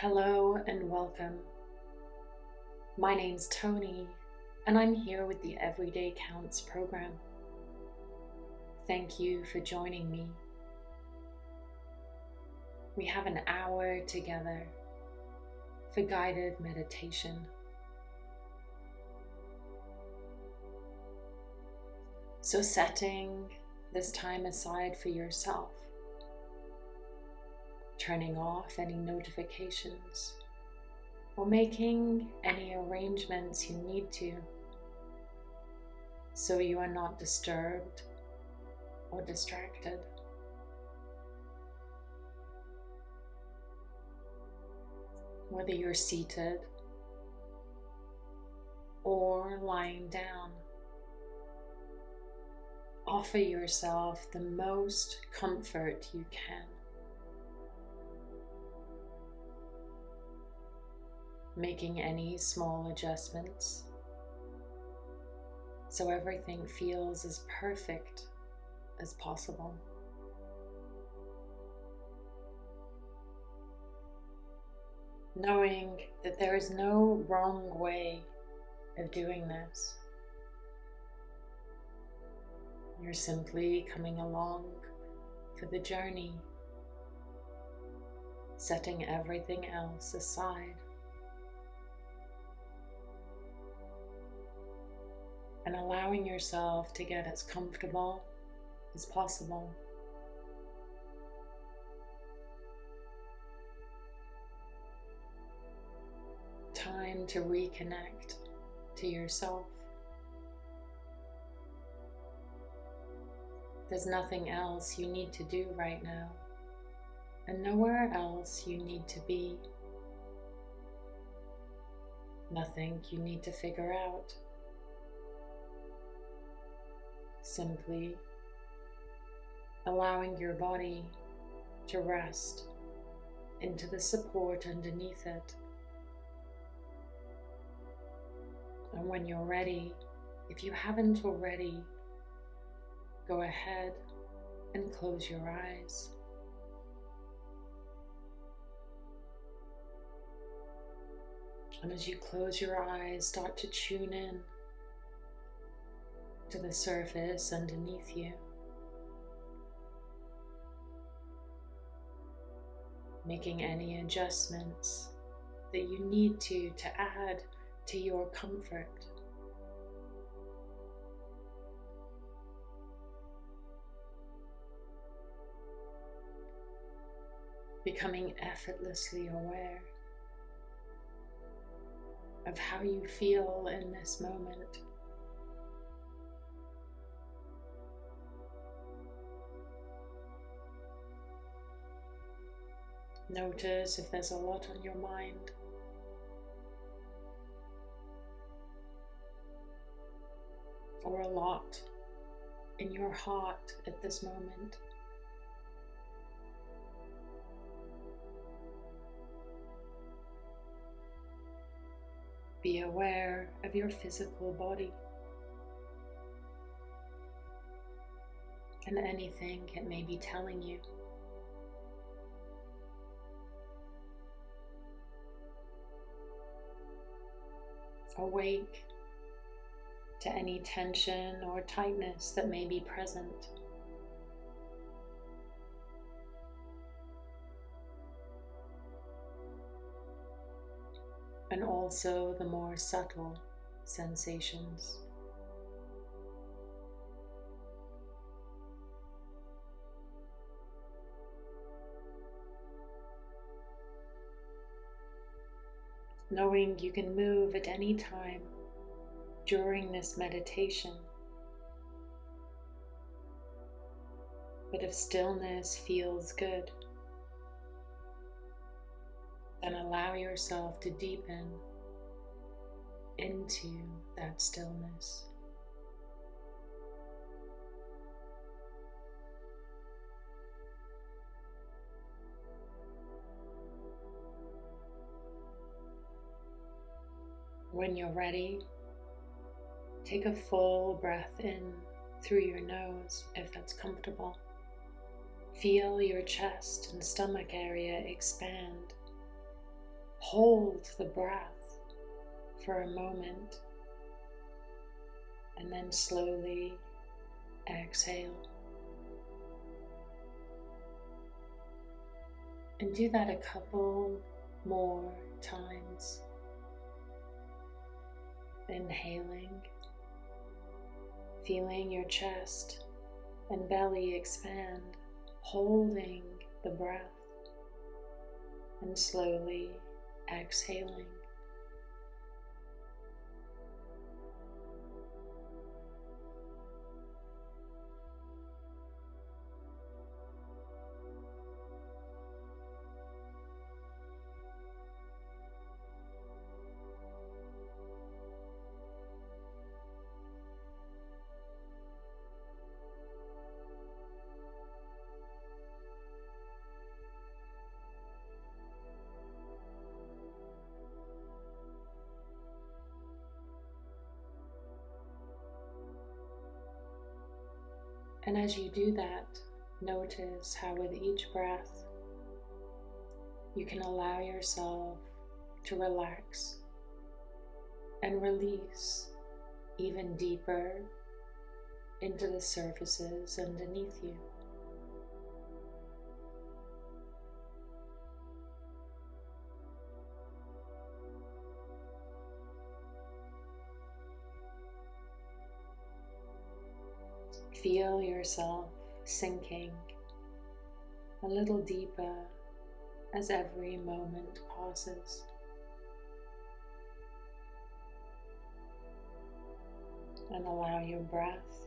Hello and welcome. My name's Tony, and I'm here with the Everyday Counts program. Thank you for joining me. We have an hour together for guided meditation. So, setting this time aside for yourself turning off any notifications, or making any arrangements you need to so you are not disturbed or distracted. Whether you're seated or lying down, offer yourself the most comfort you can. Making any small adjustments so everything feels as perfect as possible. Knowing that there is no wrong way of doing this. You're simply coming along for the journey, setting everything else aside. And allowing yourself to get as comfortable as possible. Time to reconnect to yourself. There's nothing else you need to do right now, and nowhere else you need to be. Nothing you need to figure out simply allowing your body to rest into the support underneath it. And when you're ready, if you haven't already, go ahead and close your eyes. And as you close your eyes, start to tune in to the surface underneath you. Making any adjustments that you need to to add to your comfort. Becoming effortlessly aware of how you feel in this moment. Notice if there's a lot on your mind. Or a lot in your heart at this moment. Be aware of your physical body and anything it may be telling you. Awake to any tension or tightness that may be present. And also the more subtle sensations. Knowing you can move at any time during this meditation. But if stillness feels good, then allow yourself to deepen into that stillness. When you're ready, take a full breath in through your nose if that's comfortable. Feel your chest and stomach area expand hold the breath for a moment and then slowly exhale. And do that a couple more times. Inhaling, feeling your chest and belly expand, holding the breath, and slowly exhaling. As you do that, notice how with each breath you can allow yourself to relax and release even deeper into the surfaces underneath you. Feel yourself sinking a little deeper as every moment passes. And allow your breath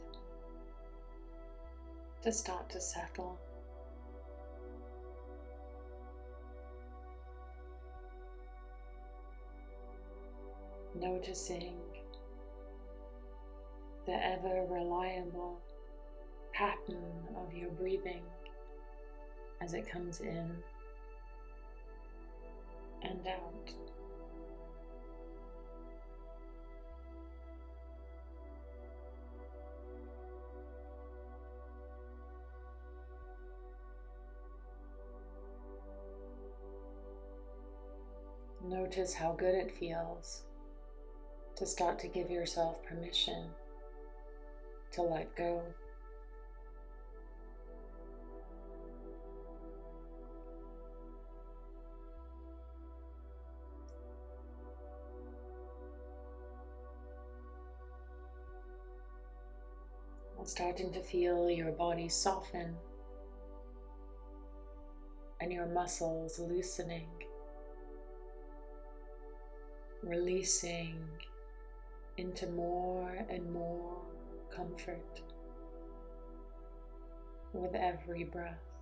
to start to settle. Noticing the ever reliable pattern of your breathing as it comes in and out. Notice how good it feels to start to give yourself permission to let go. Starting to feel your body soften and your muscles loosening, releasing into more and more comfort with every breath.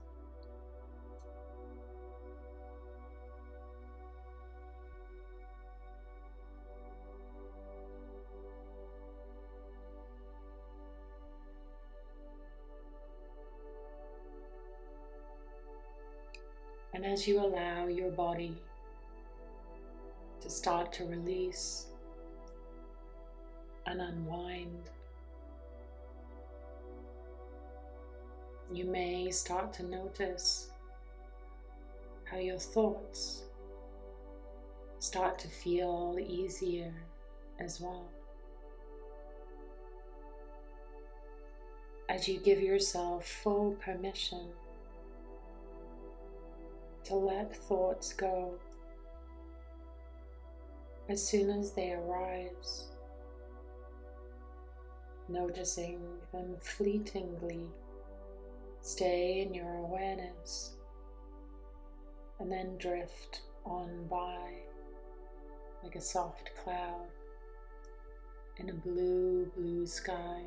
And as you allow your body to start to release and unwind, you may start to notice how your thoughts start to feel easier as well. As you give yourself full permission to let thoughts go as soon as they arise, noticing them fleetingly stay in your awareness and then drift on by like a soft cloud in a blue, blue sky.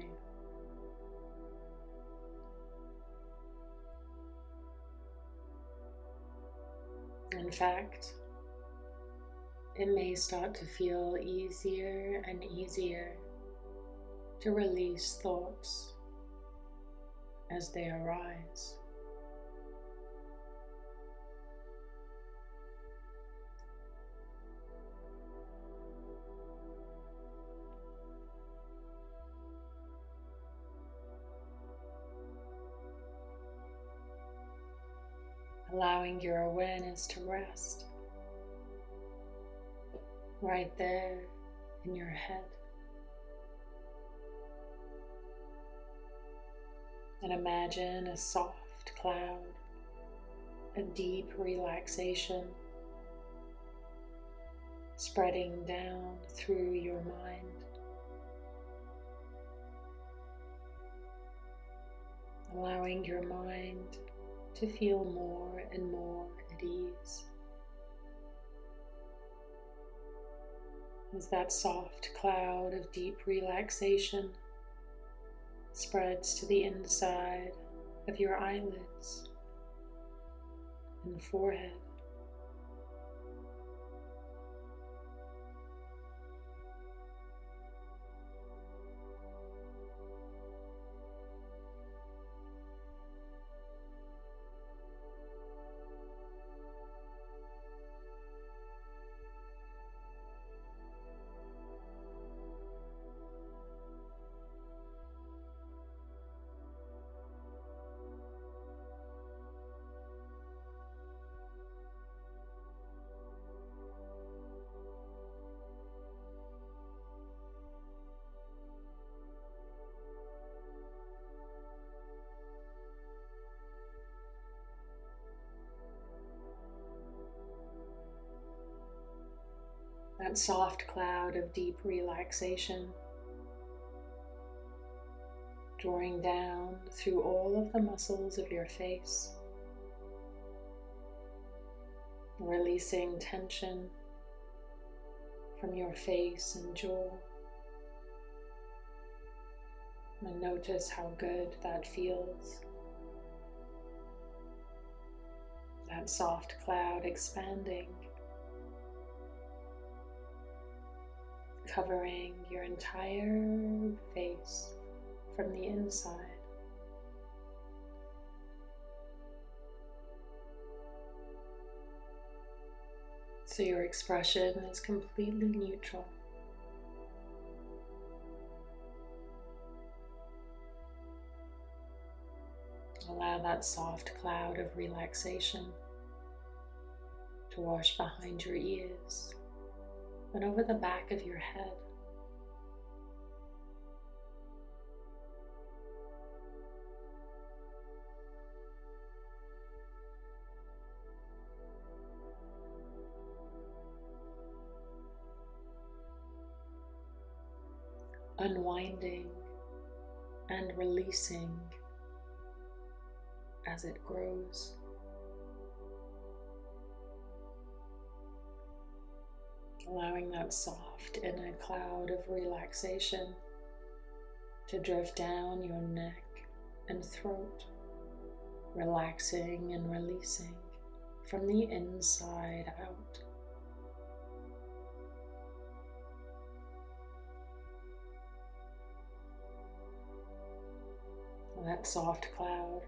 In fact, it may start to feel easier and easier to release thoughts as they arise. Allowing your awareness to rest right there in your head. And imagine a soft cloud, a deep relaxation spreading down through your mind. Allowing your mind to feel more and more at ease. As that soft cloud of deep relaxation spreads to the inside of your eyelids and forehead. Soft cloud of deep relaxation, drawing down through all of the muscles of your face, releasing tension from your face and jaw. And notice how good that feels. That soft cloud expanding covering your entire face from the inside. So your expression is completely neutral. Allow that soft cloud of relaxation to wash behind your ears and over the back of your head. Unwinding and releasing as it grows. Allowing that soft inner cloud of relaxation to drift down your neck and throat, relaxing and releasing from the inside out. That soft cloud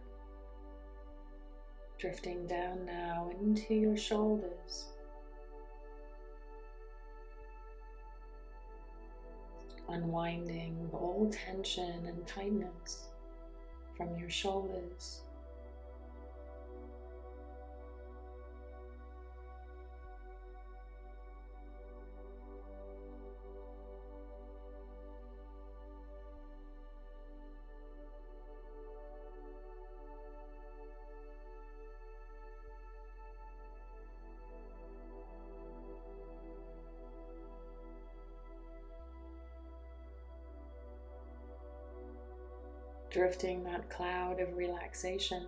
drifting down now into your shoulders unwinding all tension and tightness from your shoulders. Drifting that cloud of relaxation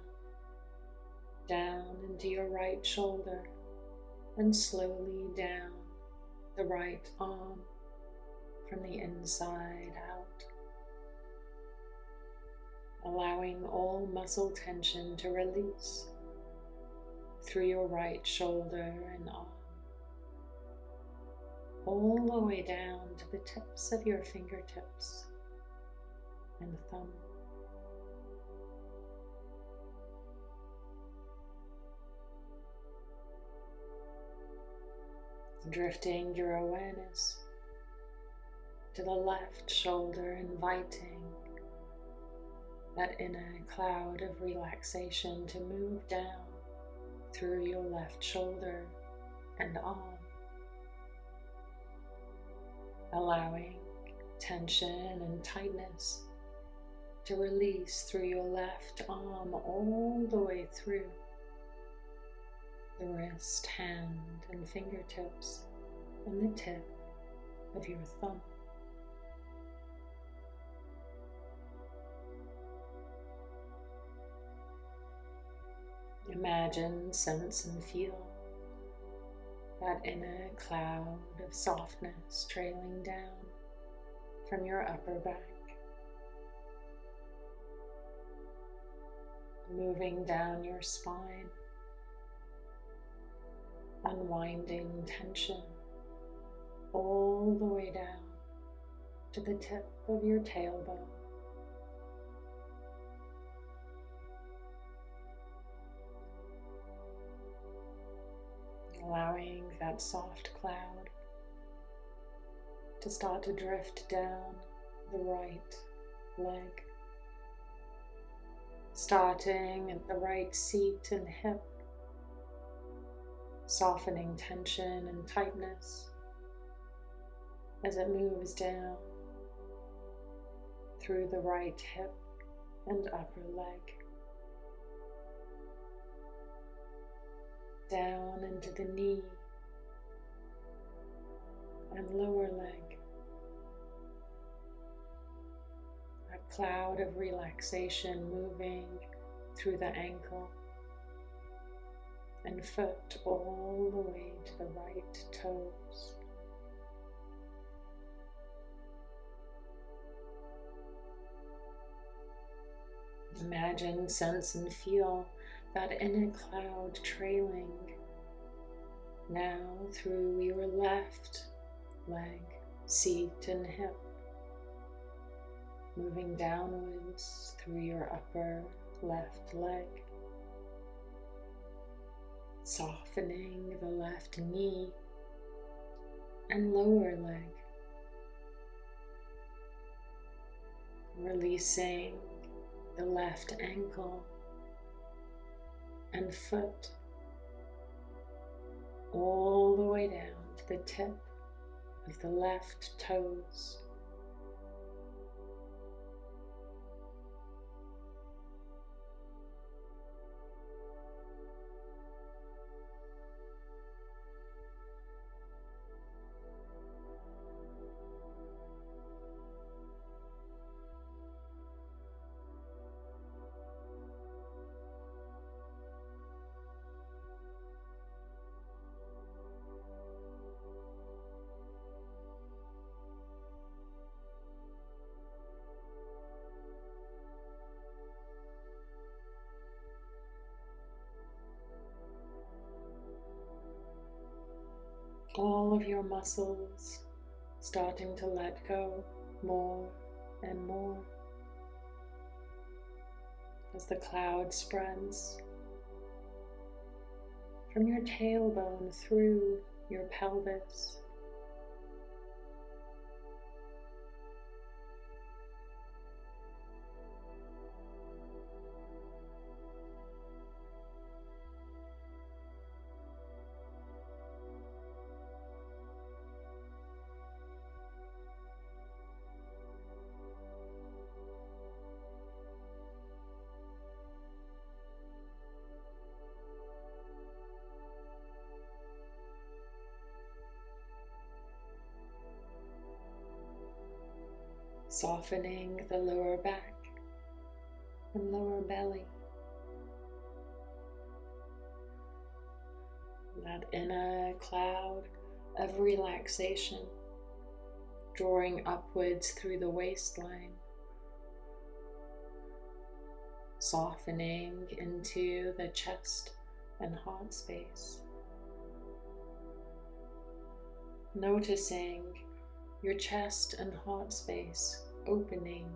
down into your right shoulder and slowly down the right arm from the inside out. Allowing all muscle tension to release through your right shoulder and arm, all the way down to the tips of your fingertips and thumb. Drifting your awareness to the left shoulder, inviting that inner cloud of relaxation to move down through your left shoulder and arm, allowing tension and tightness to release through your left arm all the way through the wrist, hand, and fingertips, and the tip of your thumb. Imagine, sense, and feel that inner cloud of softness trailing down from your upper back, moving down your spine, unwinding tension all the way down to the tip of your tailbone. Allowing that soft cloud to start to drift down the right leg, starting at the right seat and hip, softening tension and tightness as it moves down through the right hip and upper leg. Down into the knee and lower leg. A cloud of relaxation moving through the ankle and foot all the way to the right toes. Imagine, sense, and feel that inner cloud trailing now through your left leg, seat, and hip, moving downwards through your upper left leg, softening the left knee and lower leg, releasing the left ankle and foot all the way down to the tip of the left toes. Of your muscles starting to let go more and more as the cloud spreads from your tailbone through your pelvis softening the lower back and lower belly. That inner cloud of relaxation drawing upwards through the waistline, softening into the chest and heart space. Noticing your chest and heart space opening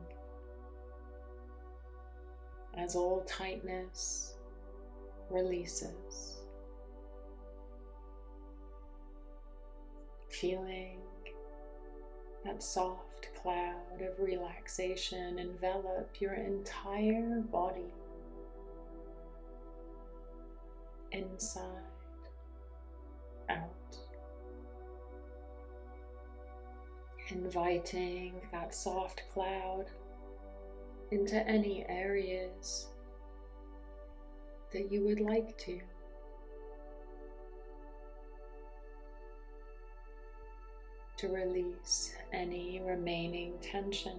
as all tightness releases. Feeling that soft cloud of relaxation envelop your entire body, inside, out inviting that soft cloud into any areas that you would like to. To release any remaining tension.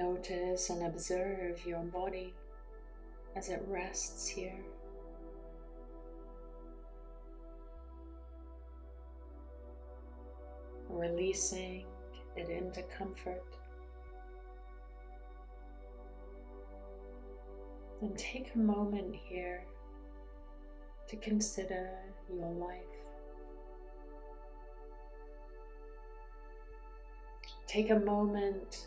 Notice and observe your body as it rests here. Releasing it into comfort. Then take a moment here to consider your life. Take a moment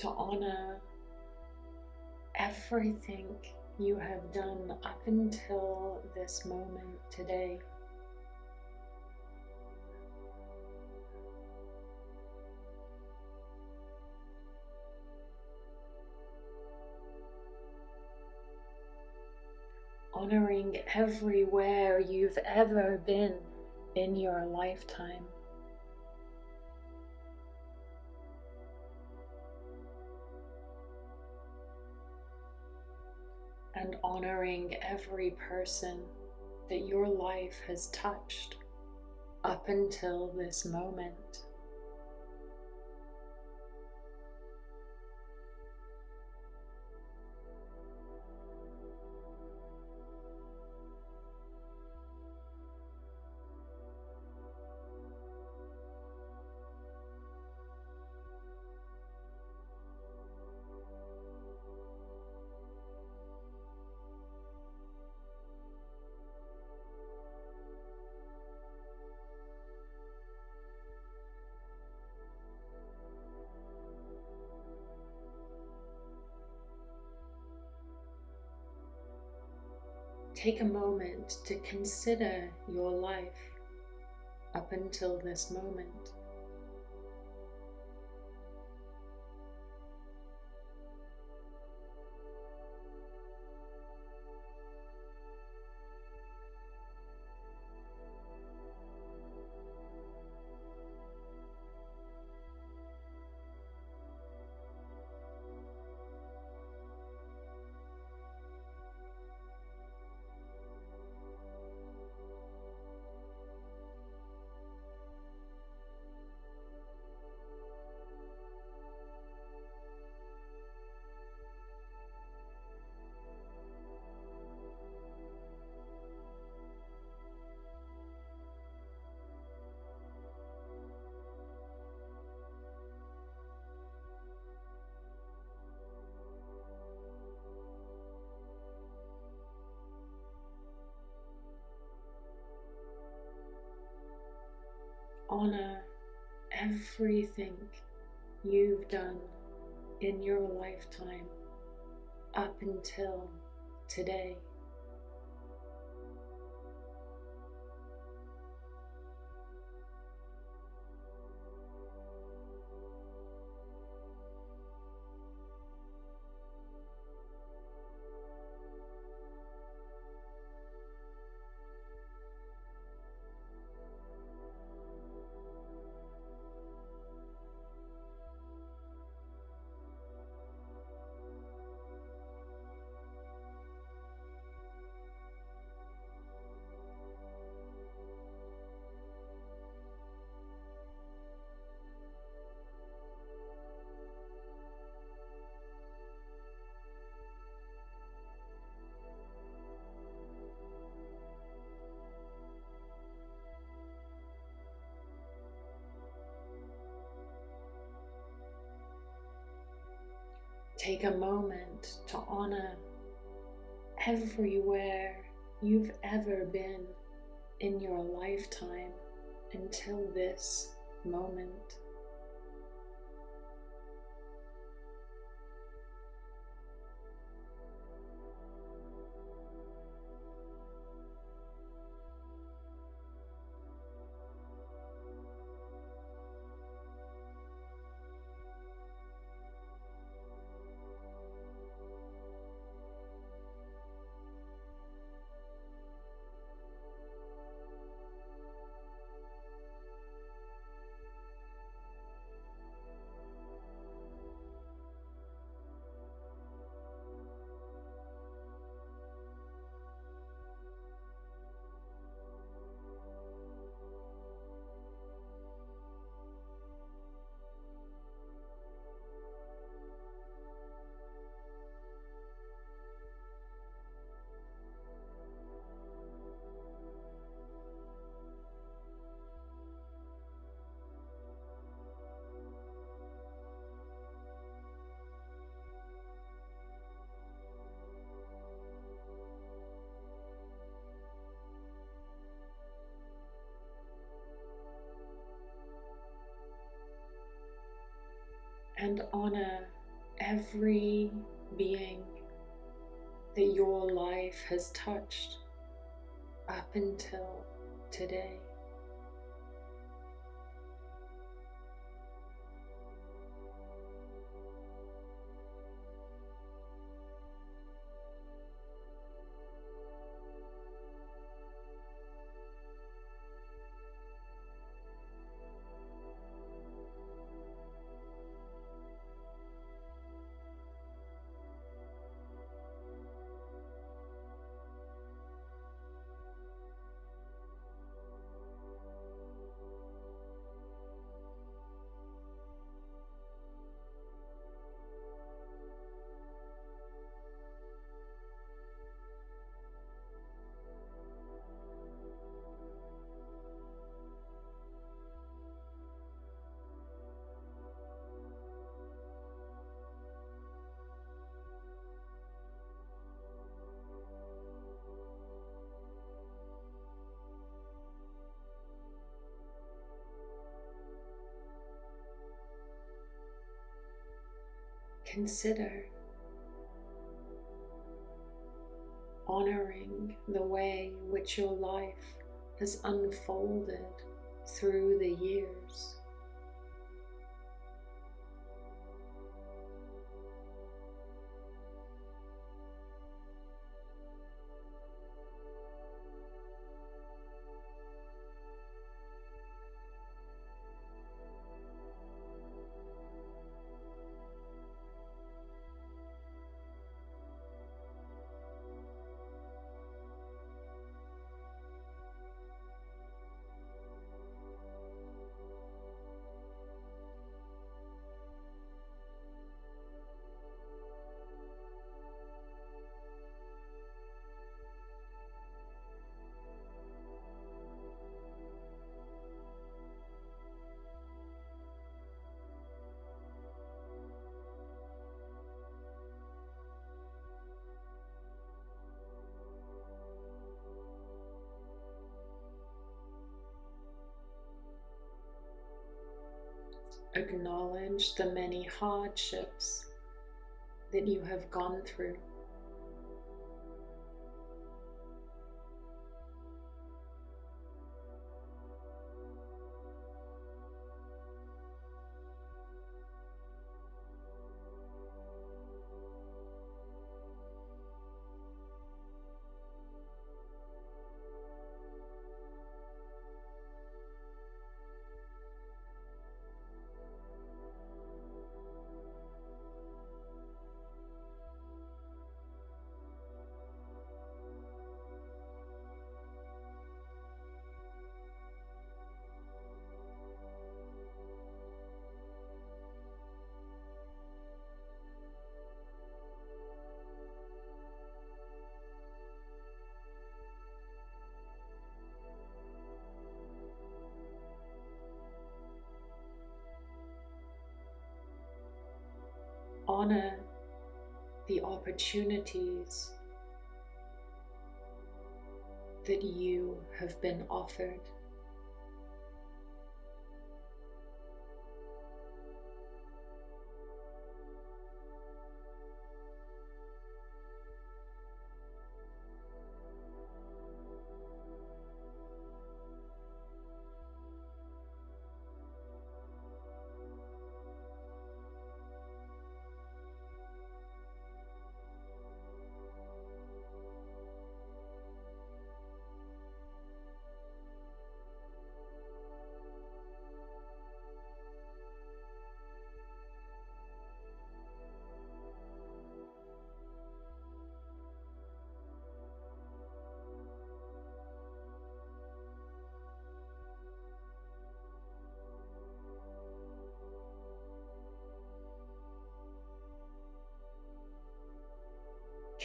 to honor everything you have done up until this moment today. Honoring everywhere you've ever been in your lifetime. And honoring every person that your life has touched up until this moment. Take a moment to consider your life up until this moment. Everything you've done in your lifetime up until today. Take a moment to honor everywhere you've ever been in your lifetime until this moment. And honor every being that your life has touched up until today. Consider honoring the way which your life has unfolded through the years. Acknowledge the many hardships that you have gone through. Opportunities that you have been offered.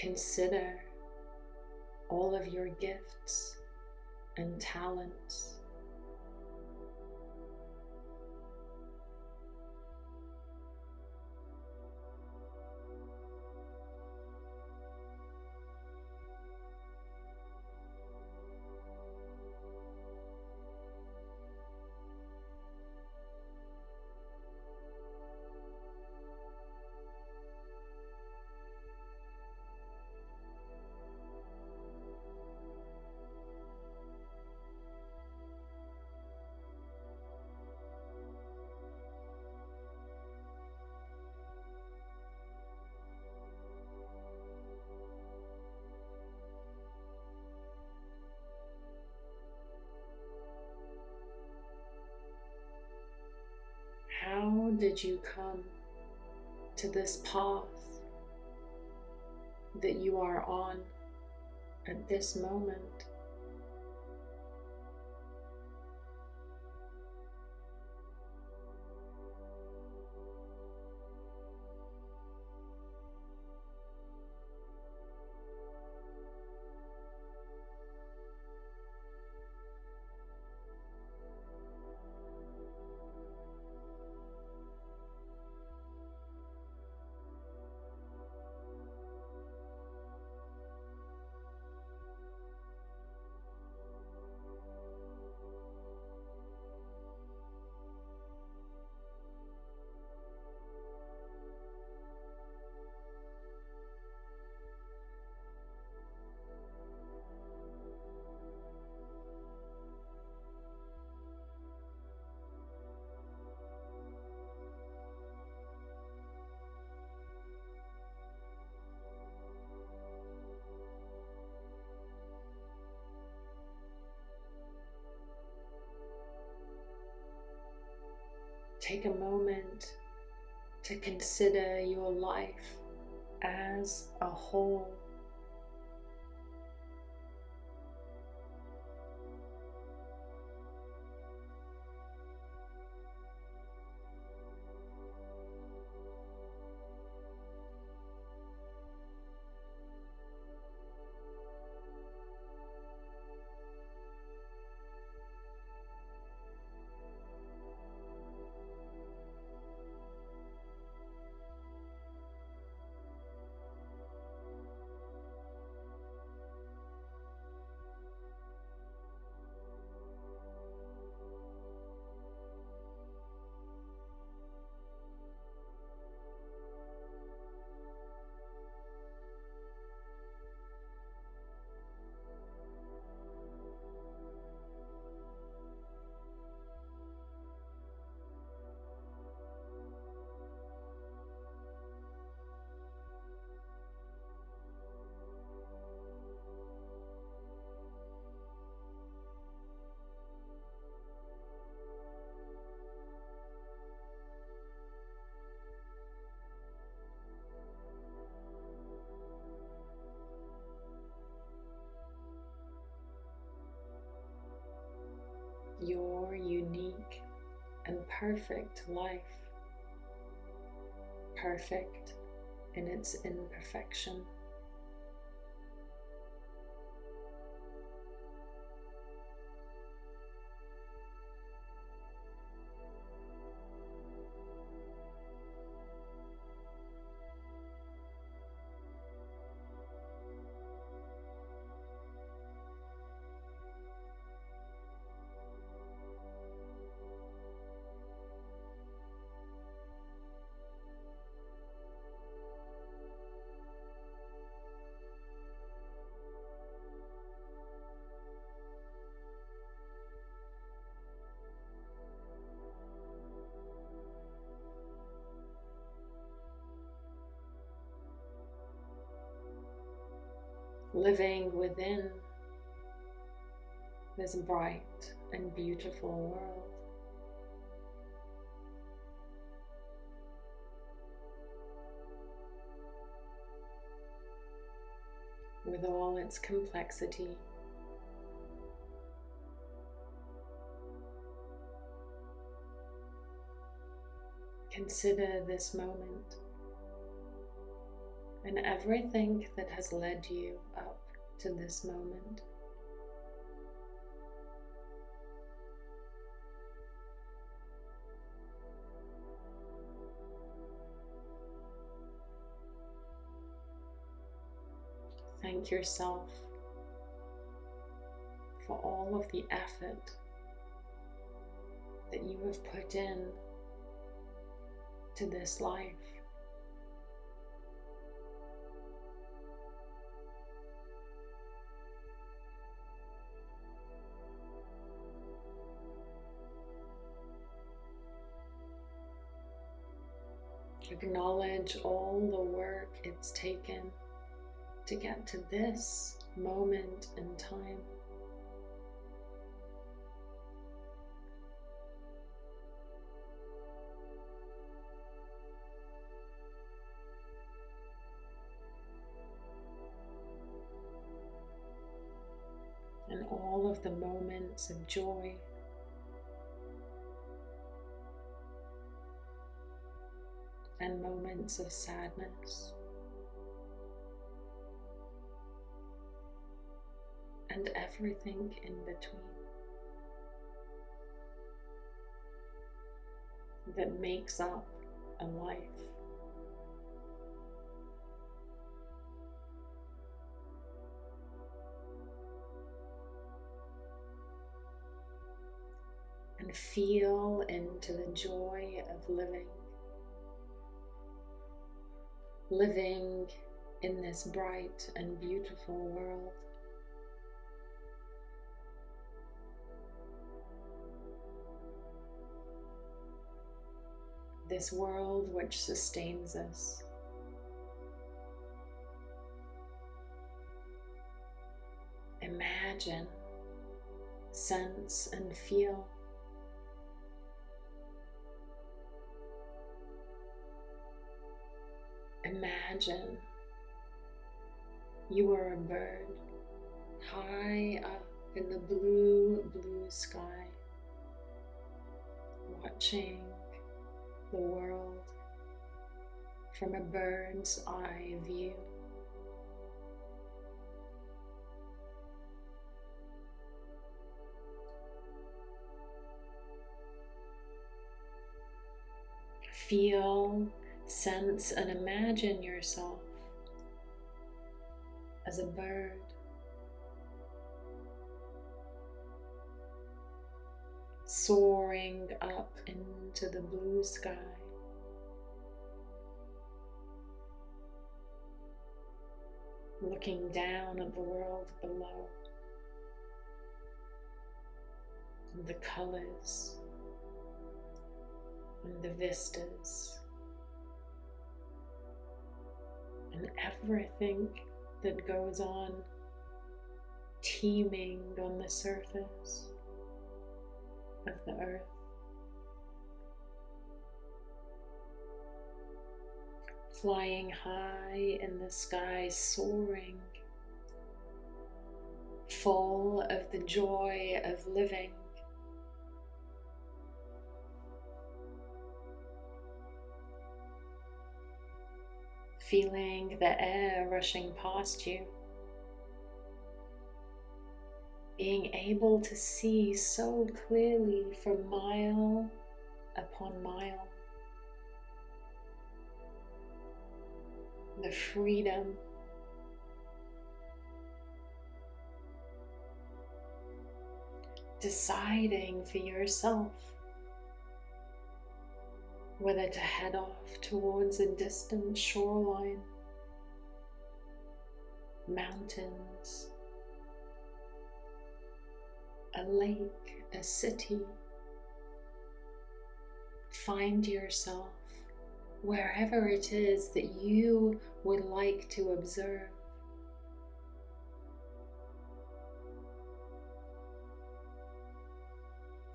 Consider all of your gifts and talents. You come to this path that you are on at this moment? Take a moment to consider your life as a whole. Your unique and perfect life, perfect in its imperfection. Living within this bright and beautiful world. With all its complexity, consider this moment and everything that has led you up to this moment. Thank yourself for all of the effort that you have put in to this life. Acknowledge all the work it's taken to get to this moment in time. And all of the moments of joy and moments of sadness. And everything in between that makes up a life. And feel into the joy of living living in this bright and beautiful world. This world which sustains us. Imagine, sense, and feel Imagine you are a bird high up in the blue, blue sky, watching the world from a bird's eye view. Feel Sense and imagine yourself as a bird. Soaring up into the blue sky. Looking down at the world below. And the colors and the vistas and everything that goes on teeming on the surface of the earth. Flying high in the sky, soaring, full of the joy of living. Feeling the air rushing past you, being able to see so clearly for mile upon mile. The freedom. Deciding for yourself whether to head off towards a distant shoreline, mountains, a lake, a city. Find yourself wherever it is that you would like to observe.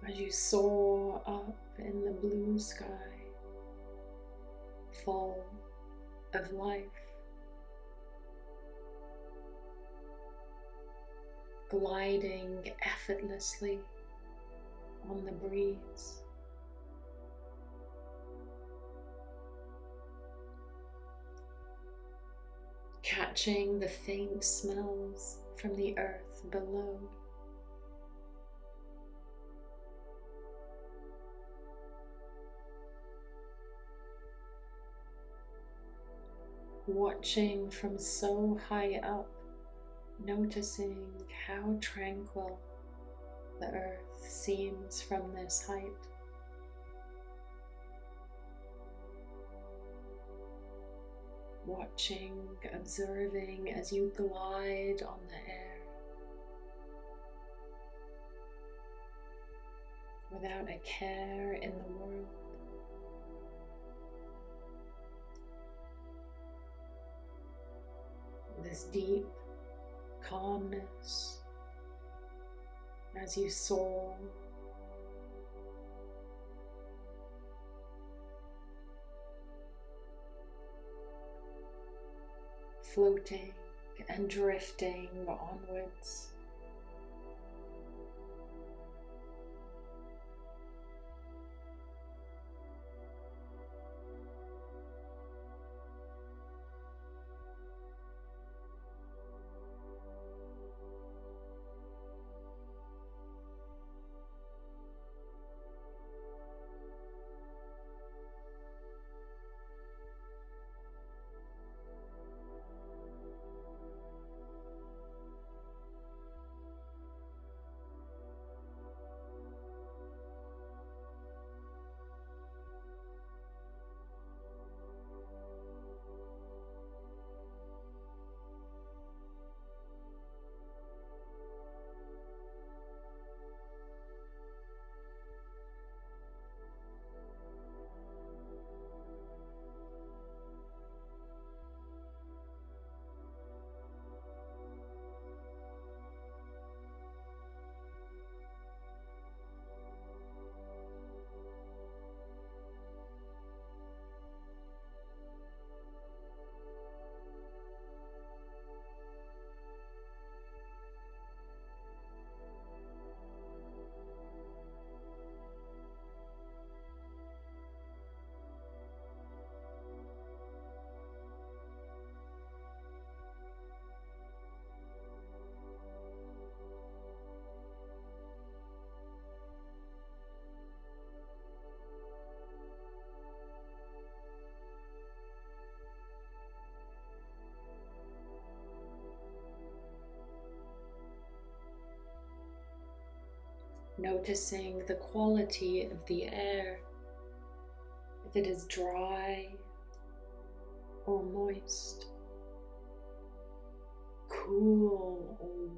As you soar up in the blue sky, full of life. Gliding effortlessly on the breeze. Catching the faint smells from the earth below. Watching from so high up, noticing how tranquil the earth seems from this height. Watching, observing as you glide on the air without a care in the world. This deep calmness as you soar. Floating and drifting onwards. Noticing the quality of the air, if it is dry or moist, cool or warm.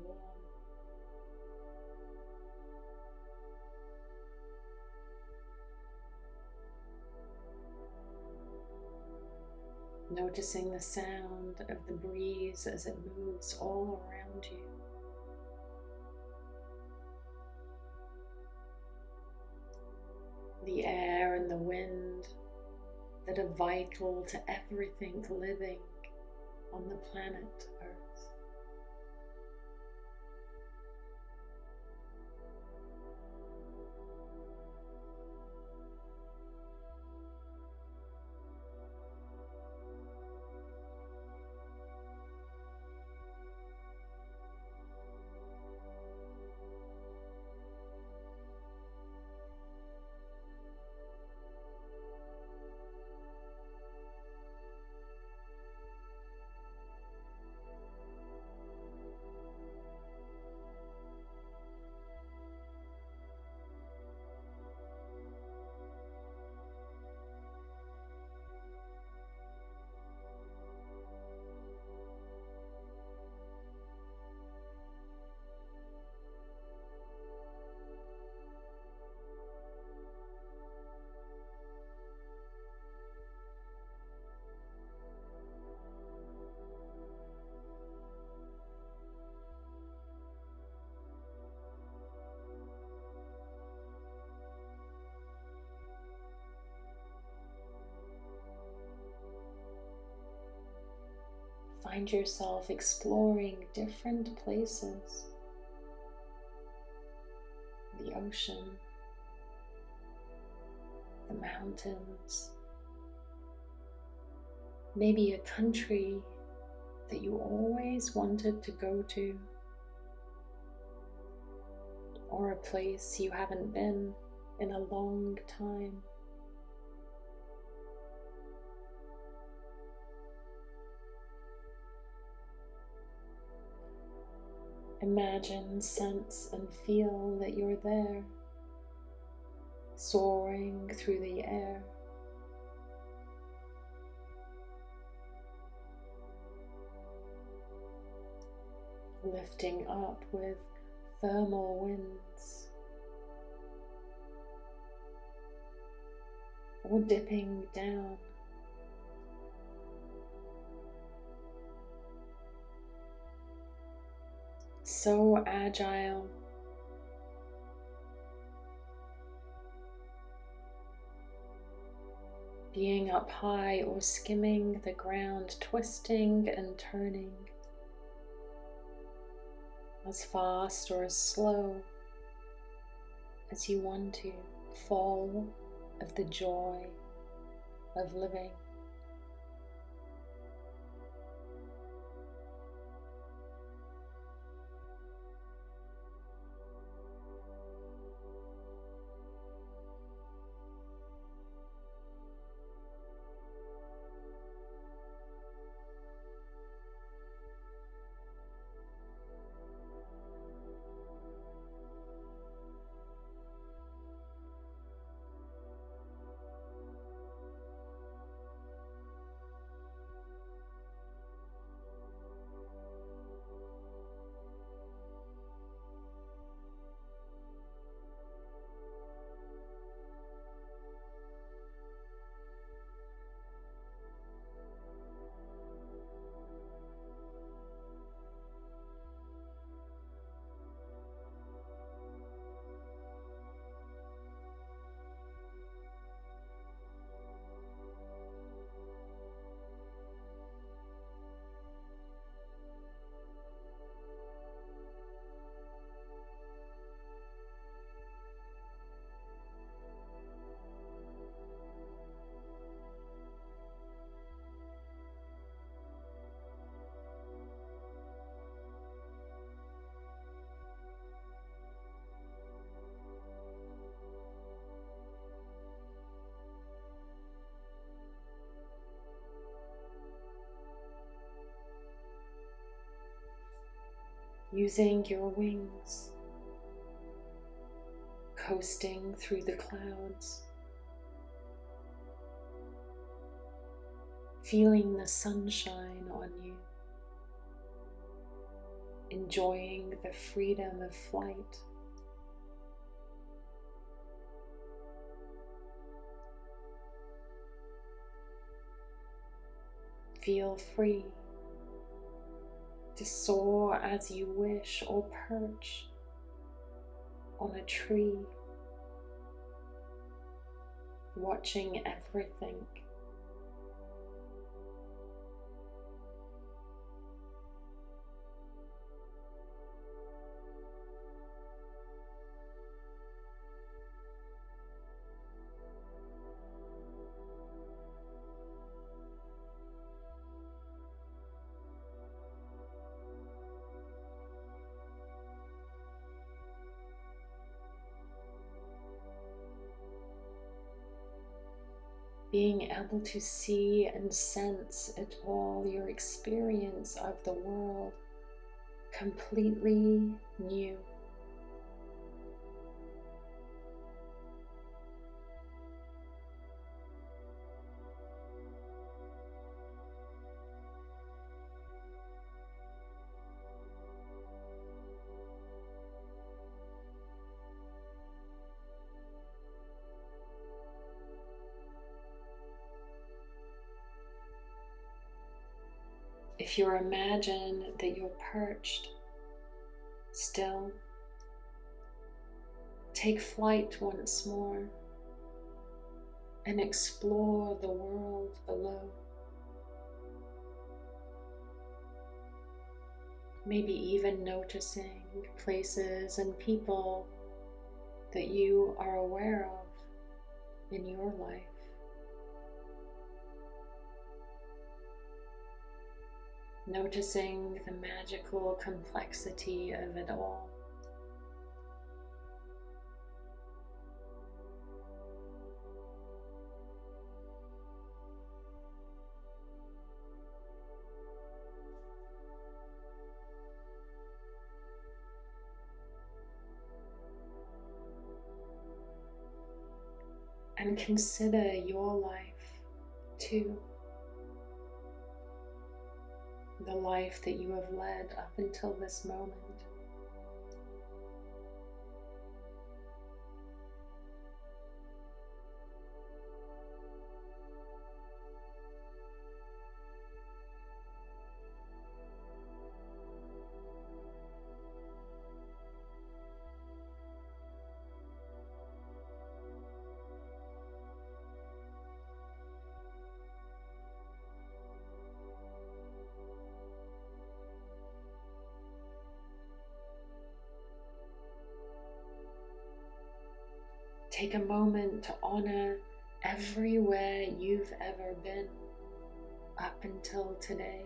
Noticing the sound of the breeze as it moves all around you. That are vital to everything living on the planet Earth. Find yourself exploring different places. The ocean, the mountains, maybe a country that you always wanted to go to, or a place you haven't been in a long time. Imagine, sense, and feel that you're there, soaring through the air. Lifting up with thermal winds, or dipping down so agile. Being up high or skimming the ground, twisting and turning as fast or as slow as you want to, fall of the joy of living. Using your wings, coasting through the clouds, feeling the sunshine on you, enjoying the freedom of flight. Feel free to soar as you wish or perch on a tree, watching everything. Able to see and sense it all, your experience of the world completely new. If you imagine that you're perched still, take flight once more and explore the world below. maybe even noticing places and people that you are aware of in your life. Noticing the magical complexity of it all. and consider your life too. The life that you have led up until this moment. Take a moment to honor everywhere you've ever been up until today.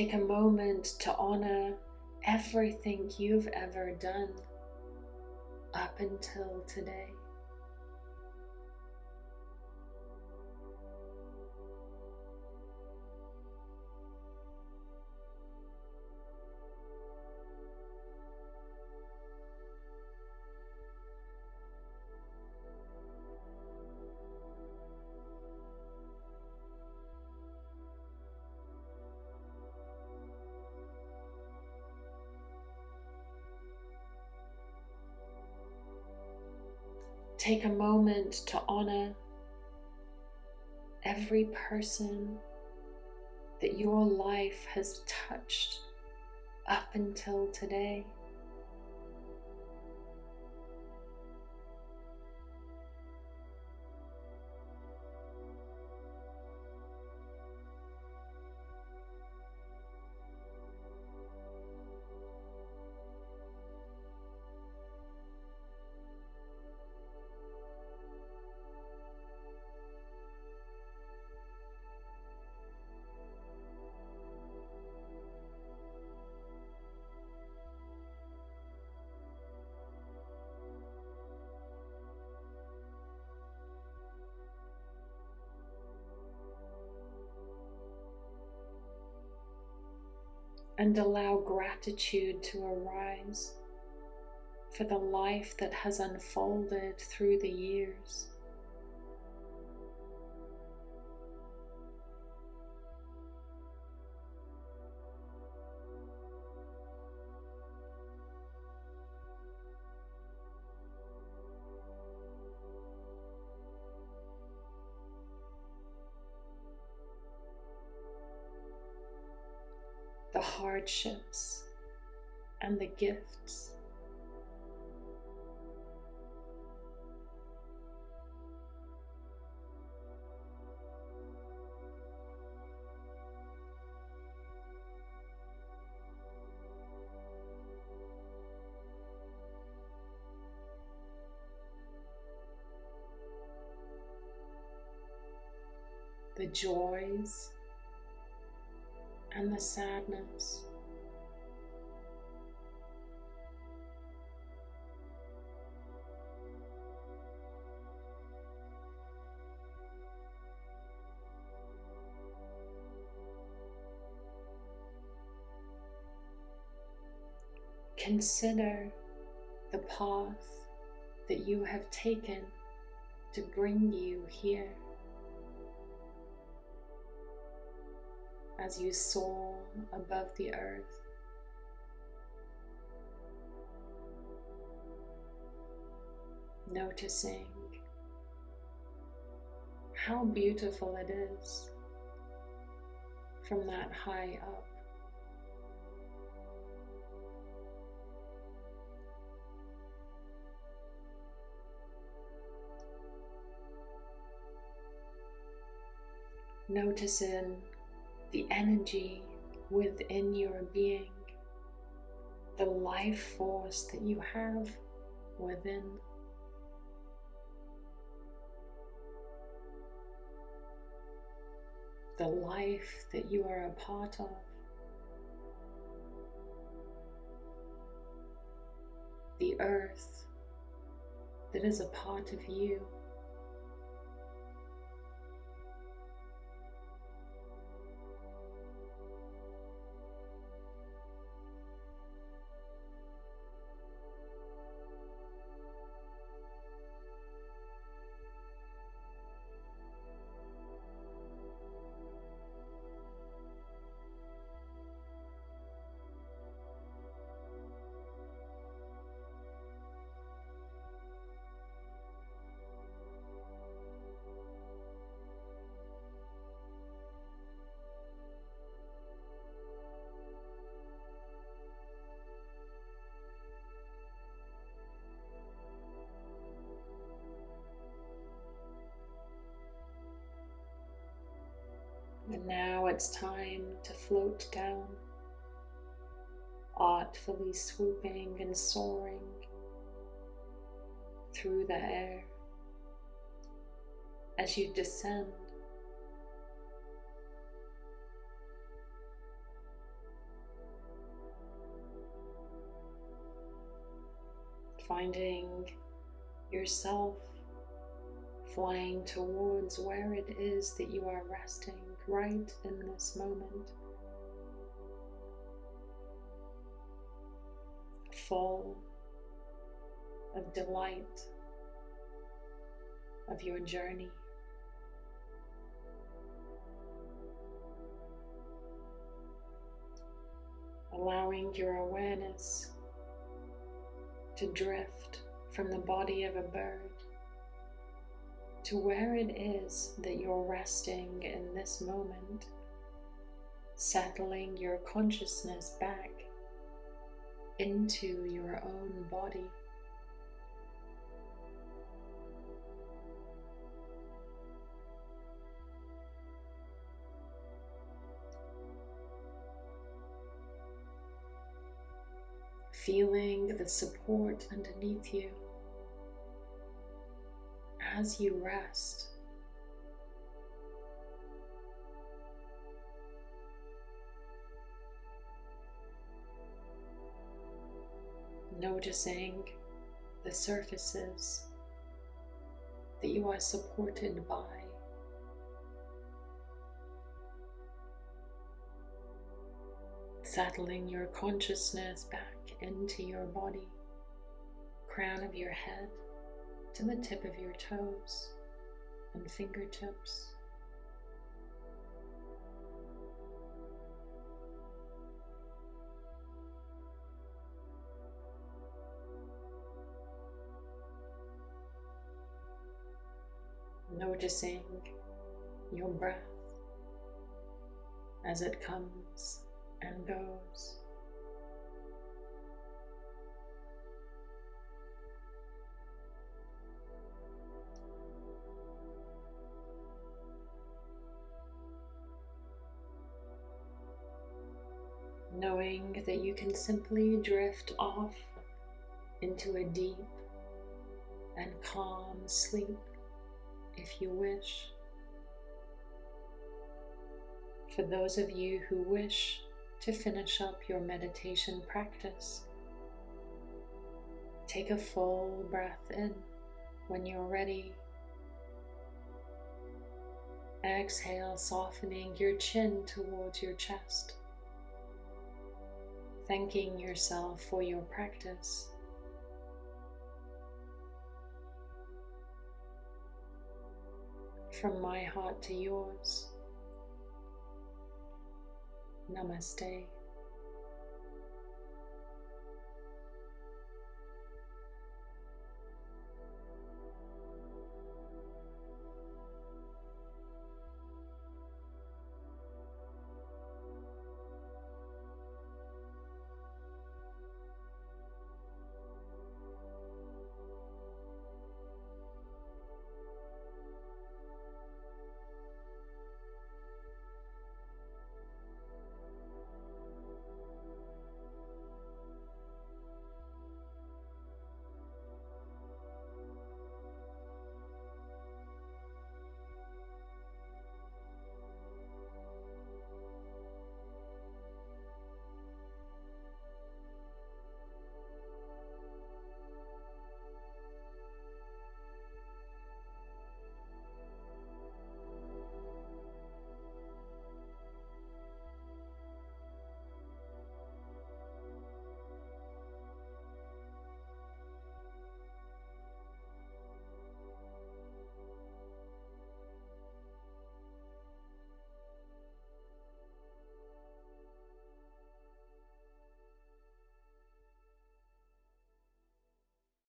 Take a moment to honor everything you've ever done up until today. Take a moment to honor every person that your life has touched up until today. And allow gratitude to arise for the life that has unfolded through the years. Hardships and the gifts. The joys and the sadness. Consider the path that you have taken to bring you here. as you soar above the earth. Noticing how beautiful it is from that high up. Noticing the energy within your being, the life force that you have within. The life that you are a part of. The earth that is a part of you. Down, artfully swooping and soaring through the air as you descend. Finding yourself flying towards where it is that you are resting right in this moment. Full of delight of your journey. Allowing your awareness to drift from the body of a bird to where it is that you're resting in this moment, settling your consciousness back into your own body. Feeling the support underneath you as you rest. Noticing the surfaces that you are supported by. Settling your consciousness back into your body, crown of your head to the tip of your toes and fingertips. Noticing your breath as it comes and goes. knowing that you can simply drift off into a deep and calm sleep if you wish. For those of you who wish to finish up your meditation practice, take a full breath in when you're ready. Exhale, softening your chin towards your chest thanking yourself for your practice. From my heart to yours, Namaste.